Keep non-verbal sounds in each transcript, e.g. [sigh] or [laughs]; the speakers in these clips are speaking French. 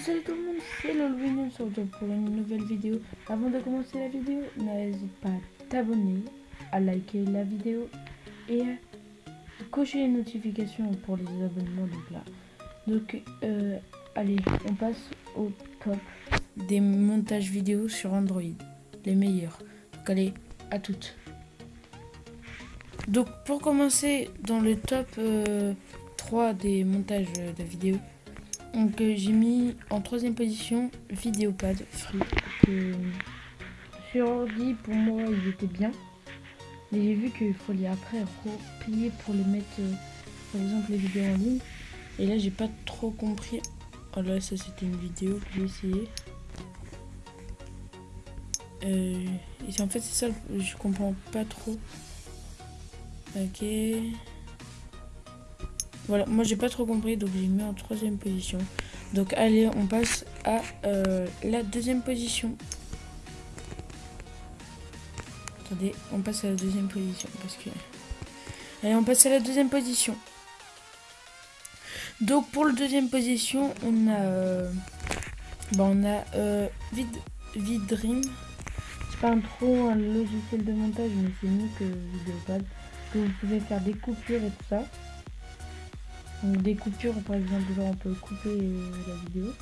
salut tout le monde, c'est Lolwin, on se retrouve pour une nouvelle vidéo. Avant de commencer la vidéo, n'hésite pas à t'abonner, à liker la vidéo et à cocher les notifications pour les abonnements. Donc là, donc euh, allez, on passe au top des montages vidéo sur Android, les meilleurs. Donc allez, à toutes. Donc pour commencer dans le top euh, 3 des montages de vidéos, donc euh, j'ai mis en troisième position Vidéopad Free. Sur ordi pour moi il était bien. Mais j'ai vu qu'il fallait après payer pour les mettre euh, par exemple les vidéos en ligne. Et là j'ai pas trop compris. Oh là ça c'était une vidéo que j'ai essayé. Euh, et en fait c'est ça, je comprends pas trop. Ok. Voilà, moi j'ai pas trop compris, donc j'ai mis en troisième position. Donc allez, on passe à euh, la deuxième position. Attendez, on passe à la deuxième position parce que. Allez, on passe à la deuxième position. Donc pour la deuxième position, on a, euh, on a euh, Vid Vidream. C'est pas un trop un logiciel de montage, mais c'est mieux que Videopad. Que vous pouvez faire des coupures et tout ça. Donc des coupures par exemple, genre on peut couper euh, la vidéo.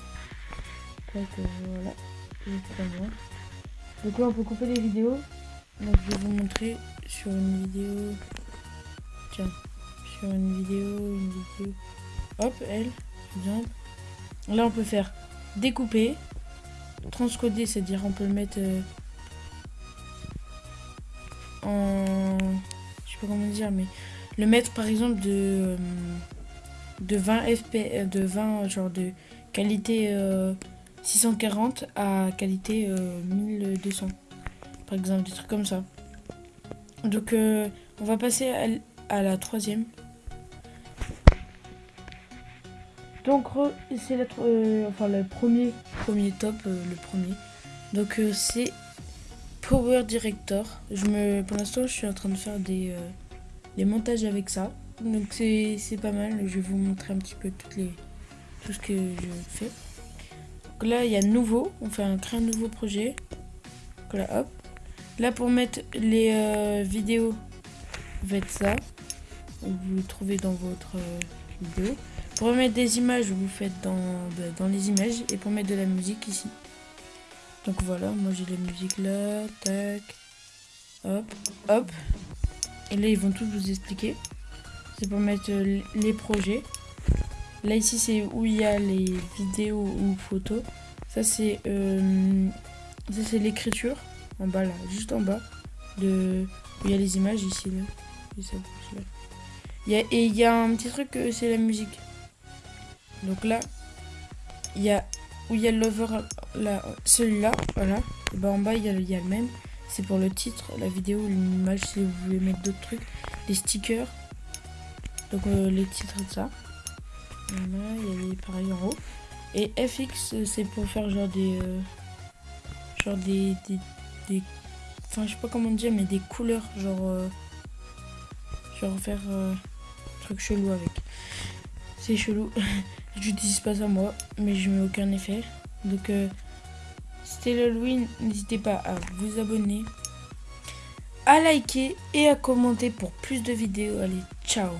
Donc euh, Donc là on peut couper les vidéos. Donc je vais vous montrer sur une vidéo. Tiens, sur une vidéo, une vidéo. Hop, elle, exemple. Là on peut faire découper, transcoder, c'est-à-dire on peut le mettre euh, en. Je sais pas comment dire, mais le mettre par exemple de de 20 fps, de 20 genre de qualité 640 euh, à qualité 1200 euh, par exemple des trucs comme ça. Donc euh, on va passer à, la troisième. Donc c'est la enfin le premier premier top le premier. Donc c'est Power Director. Je me pour l'instant je suis en train de faire des montages avec ça donc c'est pas mal. Je vais vous montrer un petit peu toutes les, tout ce que je fais. Donc là, il y a nouveau. On fait un créer un nouveau projet. Là, hop. Là, pour mettre les euh, vidéos, vous faites ça. Vous trouvez dans votre euh, vidéo. Pour mettre des images, vous faites dans, bah, dans les images. Et pour mettre de la musique ici. Donc voilà, moi j'ai la musique là. Tac. Hop. Hop. Et là, ils vont tout vous expliquer c'est pour mettre euh, les projets. Là ici c'est où il y a les vidéos ou photos. Ça c'est euh, ça c'est l'écriture en bas là, juste en bas de où il y a les images ici là. Et, Il y a, un petit truc euh, c'est la musique. Donc là il y a où il y a l'over là celui-là voilà. Et bah en bas il y a, il y a le même. C'est pour le titre, la vidéo, l'image si vous voulez mettre d'autres trucs, les stickers donc euh, les titres de ça. Voilà, il y a les pareils en haut. Et FX c'est pour faire genre des euh, genre des, des, enfin je sais pas comment dire mais des couleurs genre euh, genre faire un truc chelou avec. C'est chelou. [laughs] J'utilise pas ça moi mais je mets aucun effet. Donc c'était l'Halloween, n'hésitez pas à vous abonner, à liker et à commenter pour plus de vidéos. Allez, ciao